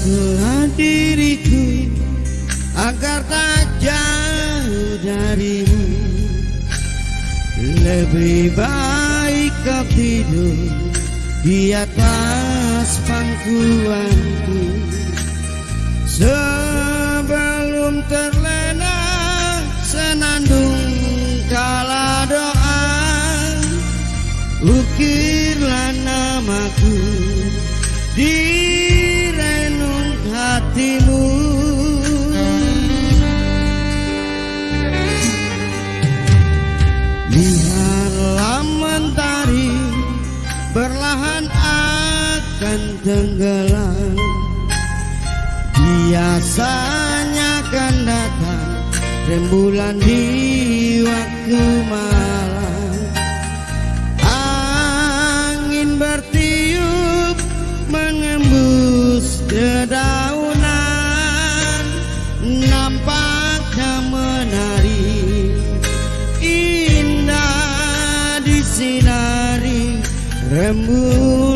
Belah diriku agar tak jauh darimu. Lebih baik kau tidur di atas pangkuanku. Sebelum terlena senandung kala doa Ukirlah namaku di hatimu. Lihatlah mentari perlahan akan tenggelam. Biasanya kan datang rembulan di waktu rembulan Tuhan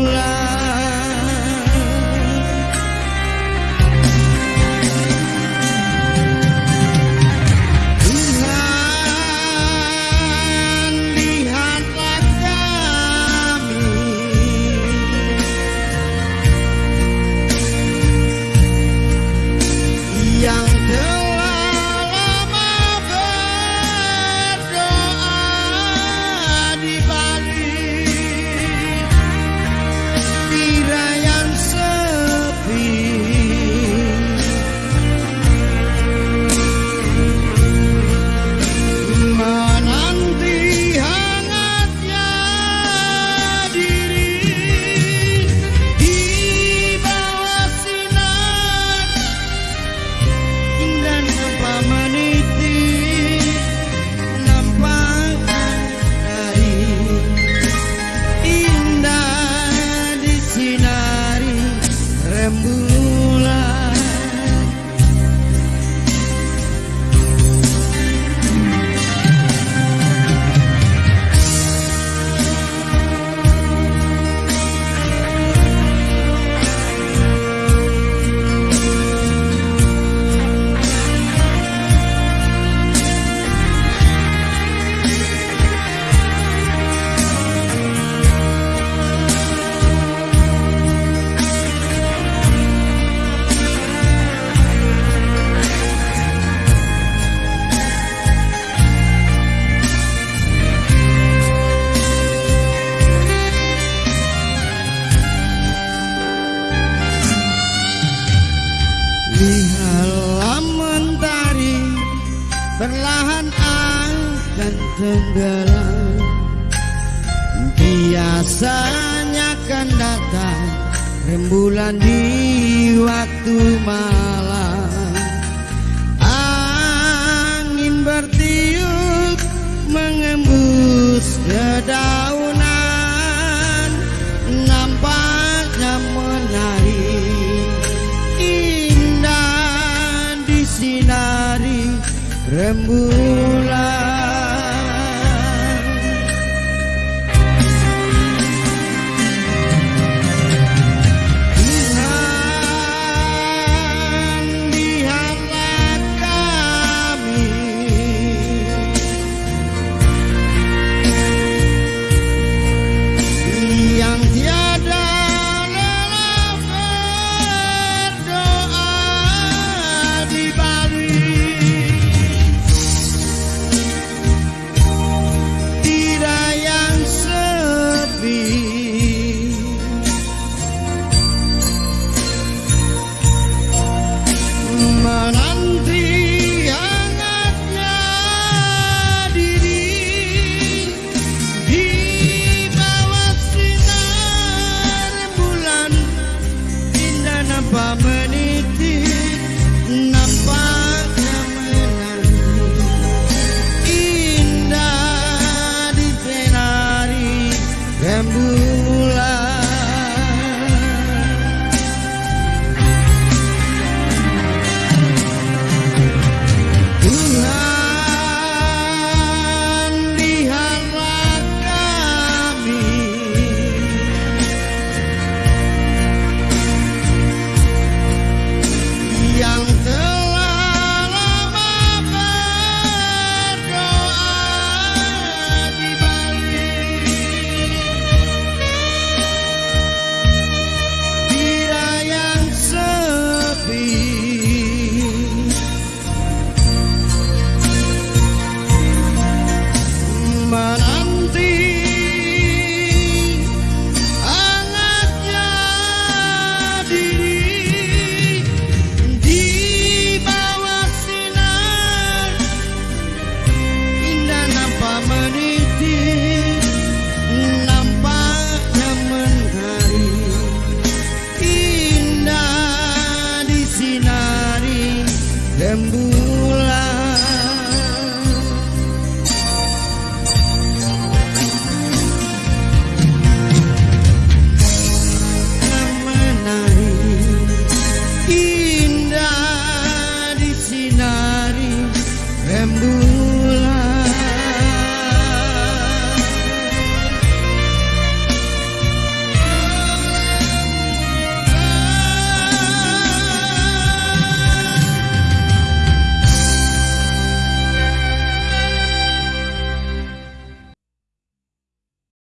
perlahan akan tenggelam. Biasanya kan datang rembulan di waktu malam rembulan rembulan Mana